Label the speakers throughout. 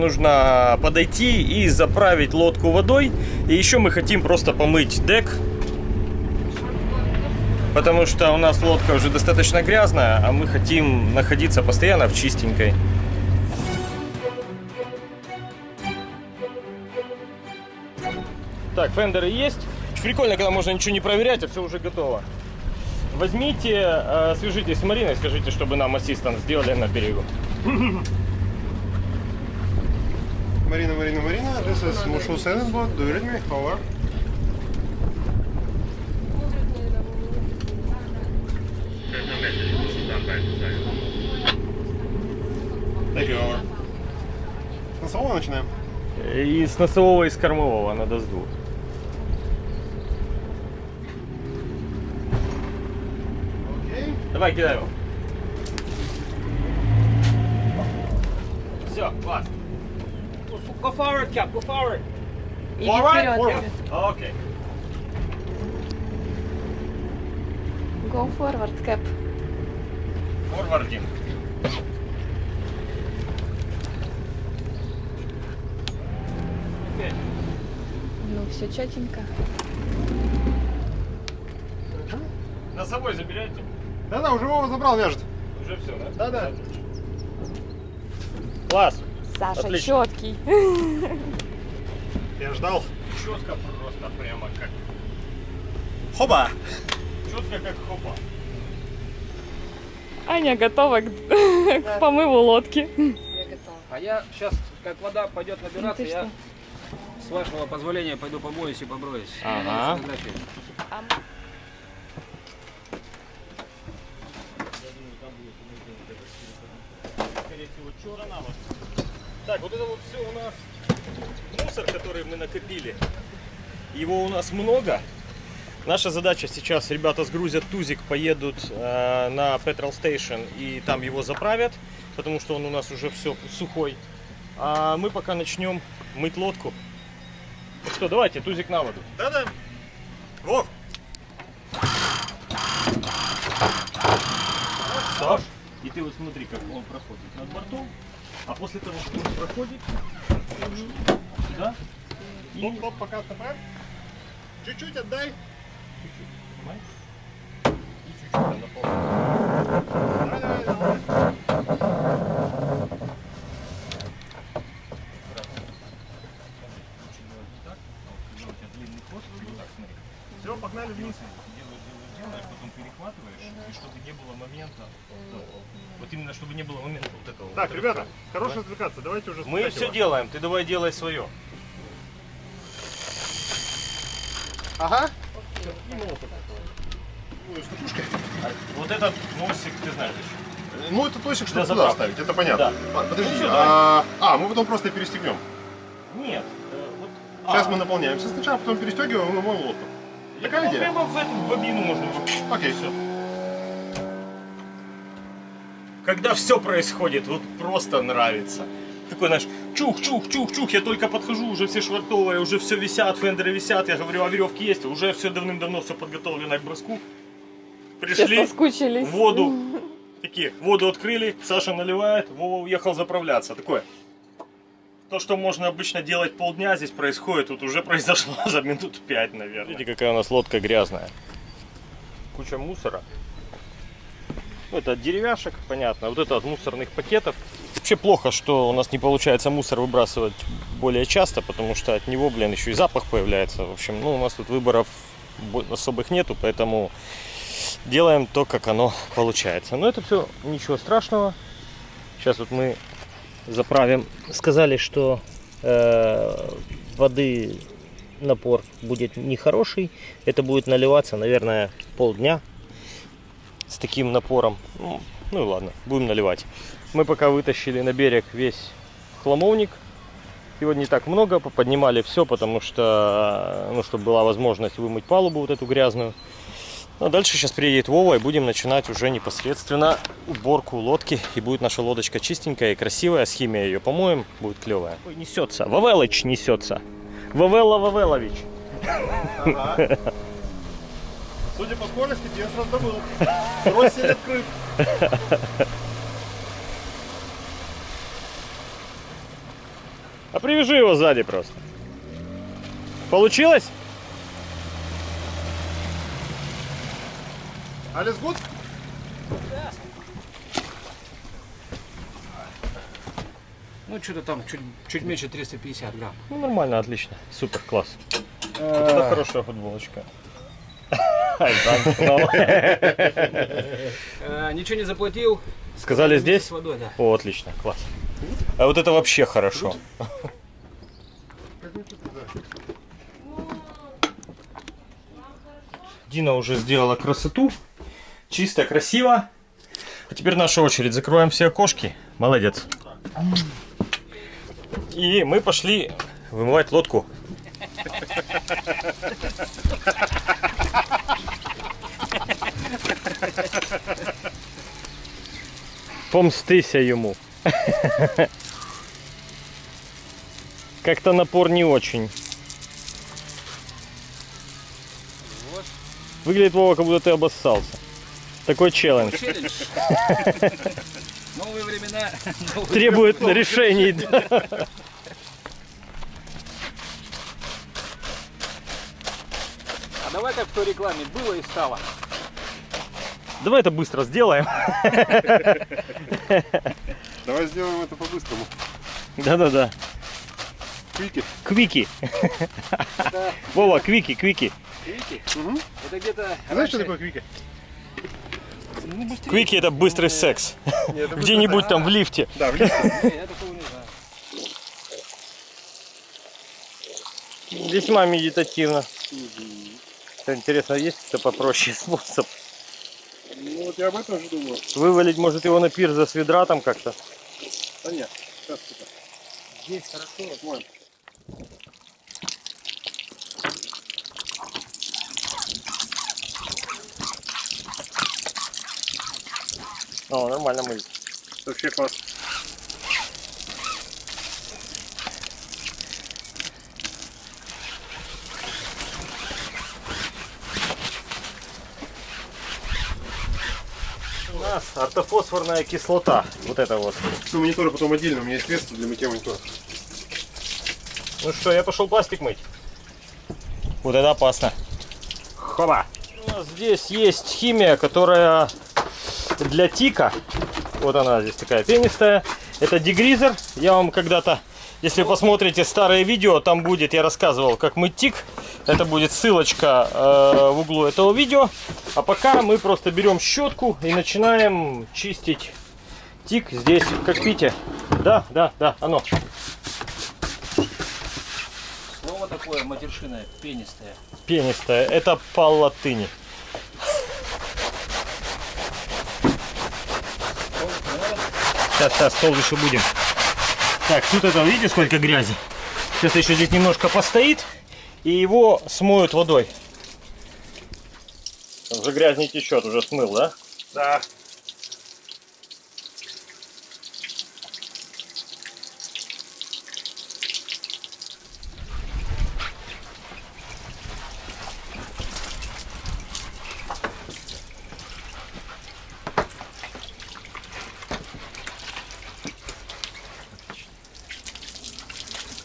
Speaker 1: нужно подойти и заправить лодку водой. И еще мы хотим просто помыть дек. Потому что у нас лодка уже достаточно грязная, а мы хотим находиться постоянно в чистенькой. Так, фендеры есть. Прикольно, когда можно ничего не проверять, а все уже готово. Возьмите, э, свяжитесь с Мариной, скажите, чтобы нам ассистант сделали на берегу.
Speaker 2: Marina, Marina, Marina, this is Mushul Sailing Boat. Do you read me? Thank you, over. С носового начинаем?
Speaker 1: И с носового, и с кормового надо с двух.
Speaker 2: Окей.
Speaker 1: Давай, кидай его. Все, класс. Go forward, Cap, go forward.
Speaker 3: Иди
Speaker 1: Forward,
Speaker 3: вперед.
Speaker 1: forward. Окей.
Speaker 3: Go forward, Cap.
Speaker 1: Форвардинг. Окей.
Speaker 3: Ну, все четенько.
Speaker 1: Носовой забирайте.
Speaker 2: Да-да, уже Вова забрал, вяжет.
Speaker 1: Уже все, да?
Speaker 2: Да-да.
Speaker 1: Класс.
Speaker 3: Саша
Speaker 1: Отлично.
Speaker 3: четкий.
Speaker 2: Я ждал.
Speaker 1: Четко просто, прямо как...
Speaker 2: Хоба!
Speaker 1: Четко как хопа.
Speaker 3: Аня готова к, к помыву лодки.
Speaker 4: А я сейчас, как вода пойдет
Speaker 3: Ну
Speaker 4: набираться,
Speaker 3: ты
Speaker 4: я
Speaker 3: что?
Speaker 4: с вашего позволения пойду помоюсь и поброюсь.
Speaker 1: Ага. Скорее всего, черно вот. Так, вот это вот все у нас мусор, который мы накопили. Его у нас много. Наша задача сейчас, ребята сгрузят тузик, поедут э, на Petrol Station и там его заправят, потому что он у нас уже все сухой. А мы пока начнем мыть лодку. Ну что, давайте, тузик на воду.
Speaker 2: Да-да. Вов!
Speaker 1: Саш, и ты вот смотри, как он проходит над бортом, а после того, как он проходит, сюда, и
Speaker 2: Стоп, стоп, пока отступаем. Чуть-чуть отдай.
Speaker 1: Понимаешь? И чуть-чуть.
Speaker 2: Давай, давай, давай. Все, погнали вниз.
Speaker 1: Делаешь, делаешь, делаешь, потом перехватываешь, и чтобы не было момента, да, вот именно чтобы не было момента вот этого.
Speaker 2: Так,
Speaker 1: вот
Speaker 2: ребята,
Speaker 1: рывка.
Speaker 2: хорош отвлекаться. Давайте уже
Speaker 1: Мы все
Speaker 2: его.
Speaker 1: делаем, ты давай делай свое.
Speaker 2: Ага.
Speaker 1: Вот этот носик, ты знаешь еще.
Speaker 2: Ну, это
Speaker 1: Для
Speaker 2: чтобы туда ставить, это понятно.
Speaker 1: Да.
Speaker 2: А, подожди,
Speaker 1: Ну всё,
Speaker 2: а, а, мы потом просто перестегнем.
Speaker 1: Нет. э, вот-
Speaker 2: Сейчас
Speaker 1: а,
Speaker 2: мы наполняемся сначала, потом перестегиваем и моем лодку. Такая идея?
Speaker 1: Прямо в эту бобину можно.
Speaker 2: Окей, все.
Speaker 1: Когда все происходит, вот просто нравится. Такой, знаешь, чух, чух, чух, чух, я только подхожу, уже все швартовые, уже все висят, фендеры висят, я говорю, а веревки есть, уже все давным-давно все подготовлено к броску. Пришли, воду, такие, воду открыли, Саша наливает, Вова уехал заправляться. Такое, то, что можно обычно делать полдня, здесь происходит, тут уже произошло за минут пять, наверное. Видите, какая у нас лодка грязная. Куча мусора. Ну, это от деревяшек, понятно. Вот это от мусорных пакетов. Вообще плохо, что у нас не получается мусор выбрасывать более часто, потому что от него, блин, еще и запах появляется. В общем, ну, у нас тут выборов бо- особых нету, поэтому делаем то, как оно получается. Но это все ничего страшного. Сейчас вот мы заправим. Сказали, что э, воды напор будет нехороший. Это будет наливаться, наверное, полдня с таким напором. Ну, ну и ладно, будем наливать. Мы пока вытащили на берег весь хламовник. Его не так много, поднимали все, потому что, ну, чтобы была возможность вымыть палубу вот эту грязную. Ну, а дальше сейчас приедет Вова и будем начинать уже непосредственно уборку лодки. И будет наша лодочка чистенькая и красивая. С химией ее помоем, будет клевая. Ой, несется. Вавелыч несется. Вавелла Вавелович.
Speaker 2: Судя по скорости, я сразу добыл. Второй сель открыт.
Speaker 1: А привяжи его сзади просто. Получилось?
Speaker 2: Alles gut?
Speaker 4: Ну, что-то там чуть, чуть меньше 350 грамм.
Speaker 1: Ну, нормально, отлично. Супер, класс. Это хорошая футболочка. Замкнул.
Speaker 4: Э, ничего не заплатил.
Speaker 1: Сказали здесь?
Speaker 4: Водой, да.
Speaker 1: О, отлично, класс. А вот это вообще хорошо. Дина уже сделала красоту. Чисто, красиво. А теперь наша очередь. Закрываем все окошки. Молодец. И мы пошли вымывать лодку. Помстися ему. Как-то напор не очень. Выглядит Вова, как будто ты обоссался. Такой челлендж.
Speaker 4: Челлендж. Новые времена. новые
Speaker 1: Требует
Speaker 4: законы.
Speaker 1: решений. да.
Speaker 4: А давай как в той рекламе. Было и стало.
Speaker 1: Давай это быстро сделаем.
Speaker 2: Давай сделаем это по-быстрому.
Speaker 1: Да-да-да.
Speaker 2: Квики.
Speaker 1: Квики.
Speaker 4: Это,
Speaker 1: Вова, квики, квики.
Speaker 4: видите,
Speaker 2: Угу.
Speaker 4: это где-то...
Speaker 2: Знаешь, что
Speaker 4: раньше-
Speaker 2: такое квики?
Speaker 4: Ну, быстрее.
Speaker 1: Квики это быстрый секс. Где-нибудь там в лифте.
Speaker 2: Да, в лифте.
Speaker 4: Не, Я такого не знаю.
Speaker 1: Весьма медитативно. Интересно, есть какой-то попроще способ?
Speaker 2: Я об этом же думаю.
Speaker 1: Вывалить, может, его на пир за свидратом как-то?
Speaker 2: Да нет, сейчас типа.
Speaker 4: Здесь хорошо.
Speaker 2: Вон.
Speaker 1: О, нормально мылить.
Speaker 2: Вообще класс.
Speaker 1: Нас ортофосфорная кислота. Вот это вот.
Speaker 2: Ну, монитора потом отдельно, у меня есть средство для мытья монитора.
Speaker 1: Ну что, я пошел пластик мыть. Вот это опасно. Хоба. У нас здесь есть химия, которая для тика. Вот она здесь такая пенистая. Это дегризер. Я вам когда-то, если посмотрите старые видео, там будет, я рассказывал, как мыть тик. Это будет ссылочка э, в углу этого видео. А пока мы просто берем щетку и начинаем чистить тик здесь в кокпите. Да, да, да, оно.
Speaker 4: Слово такое матершинное, пенистое.
Speaker 1: Пенистая. Это по латыни. Сейчас, сейчас, стол еще будем. Так, тут это, видите, сколько грязи? Сейчас еще здесь немножко постоит, и его смоют водой. Уже грязь не течет, уже смыл, да?
Speaker 2: Да.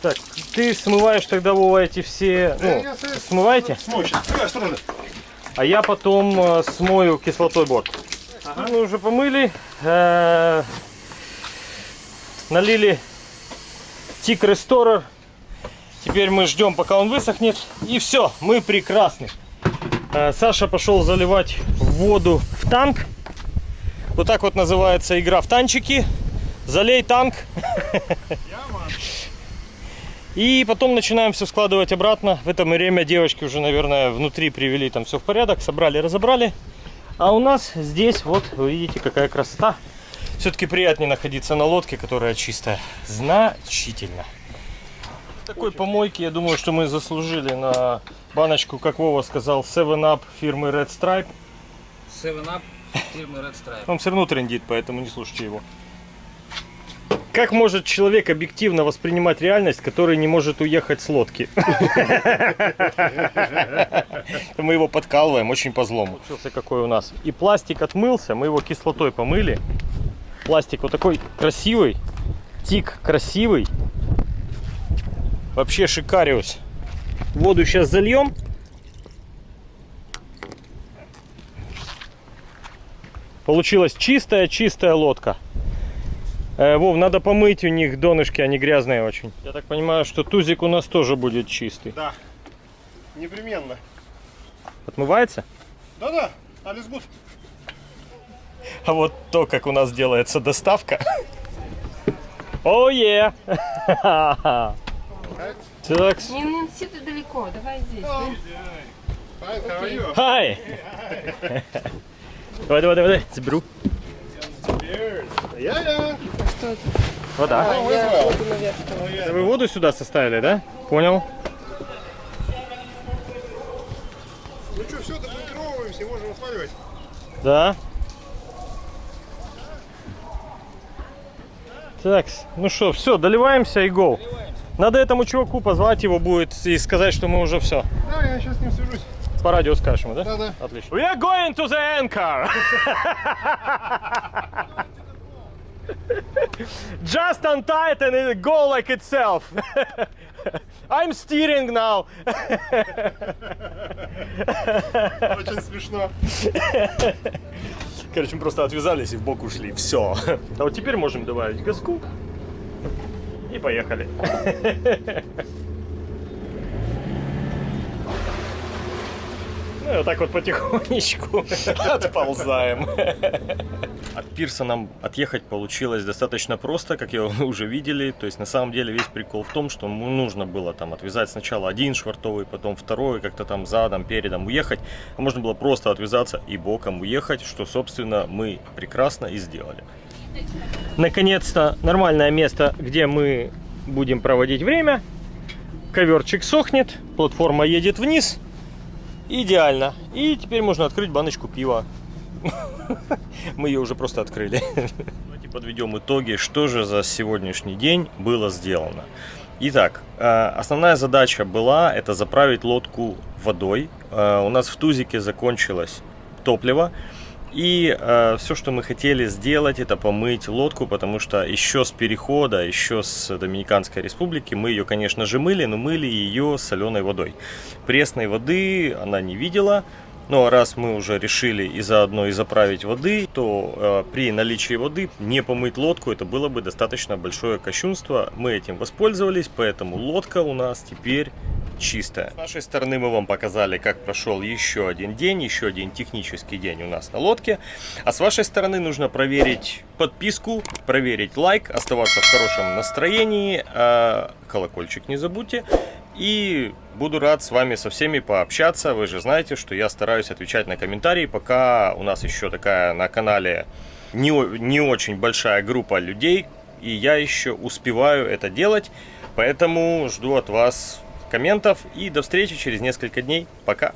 Speaker 1: Так, ты смываешь тогда, Вова, эти все... Ну,
Speaker 2: я
Speaker 1: смываете?
Speaker 2: Смой сейчас. Ой, осторожно.
Speaker 1: А я потом э, смою кислотой борт. Мы уже помыли, э, налили тик ресторер. Теперь мы ждем, пока он высохнет. И все, мы прекрасны. Э, Саша пошел заливать воду в танк. Вот так вот называется игра в танчики. Залей танк. И потом начинаем все складывать обратно. В это время девочки уже, наверное, внутри привели там все в порядок, собрали, разобрали. А у нас здесь, вот, вы видите, какая красота. Все-таки приятнее находиться на лодке, которая чистая. Значительно. Такой помойки, я думаю, что мы заслужили на баночку, как Вова сказал, 7-Up фирмы Red Stripe.
Speaker 4: 7-Up фирмы Red Stripe.
Speaker 1: Он все равно трендит, поэтому не слушайте его. Как может человек объективно воспринимать реальность, который не может уехать с лодки? Мы его подкалываем очень по злому. Получился какой у нас. И пластик отмылся, мы его кислотой помыли. Пластик вот такой красивый, тик красивый. Вообще шикариус. Воду сейчас зальем. Получилась чистая-чистая лодка. Э, Вов, надо помыть у них донышки, они грязные очень. Я так понимаю, что тузик у нас тоже будет чистый.
Speaker 2: Да. Непременно.
Speaker 1: Отмывается?
Speaker 2: Да-да, Алис Гуд.
Speaker 1: А вот то, как у нас делается доставка. О, е! Так,
Speaker 5: Не, не сиди далеко, давай здесь.
Speaker 1: Хай! Давай, давай, давай, давай, заберу.
Speaker 2: Я-я.
Speaker 1: Вода.
Speaker 2: Oh, well.
Speaker 1: Это Вы воду сюда составили, да? Понял.
Speaker 2: Ну что, все, добукировываемся, можем отваливать.
Speaker 1: Да. Так, ну что, все, доливаемся и go. Надо этому чуваку позвать его будет и сказать, что мы уже все.
Speaker 2: Да, я сейчас с ним свяжусь.
Speaker 1: По радио скажем, да?
Speaker 2: Да-да.
Speaker 1: Отлично. We are going to the anchor. Just untie it and it go like itself. I'm steering now.
Speaker 2: Очень смешно.
Speaker 1: Короче, мы просто отвязались и в бок ушли. Все. А вот теперь можем добавить газку. И поехали. Ну вот так вот потихонечку отползаем. От пирса нам отъехать получилось достаточно просто, как вы уже видели. То есть на самом деле весь прикол в том, что ну, нужно было там отвязать сначала один швартовый, потом второй, как-то там задом, передом уехать. А можно было просто отвязаться и боком уехать, что собственно мы прекрасно и сделали. Наконец-то нормальное место, где мы будем проводить время. Коверчик сохнет, платформа едет вниз. Идеально. И теперь можно открыть баночку пива. Мы ее уже просто открыли. Давайте подведем итоги, что же за сегодняшний день было сделано. Итак, э, основная задача была это заправить лодку водой. Э, У нас в тузике закончилось топливо. И все, что мы хотели сделать, это помыть лодку, потому что еще с перехода, еще с Доминиканской республики мы ее, конечно же, мыли, но мыли ее соленой водой. Пресной воды она не видела. Ну а раз мы уже решили и заодно и заправить воды, то э, при наличии воды не помыть лодку это было бы достаточно большое кощунство. Мы этим воспользовались, поэтому лодка у нас теперь чистая. С нашей стороны мы вам показали, как прошел еще один день, еще один технический день у нас на лодке. А с вашей стороны нужно проверить подписку, проверить лайк, оставаться в хорошем настроении, э, колокольчик не забудьте. И буду рад с вами со всеми пообщаться. Вы же знаете, что я стараюсь отвечать на комментарии, пока у нас еще такая на канале не, не очень большая группа людей, и я еще успеваю это делать. Поэтому жду от вас комментов и до встречи через несколько дней. Пока!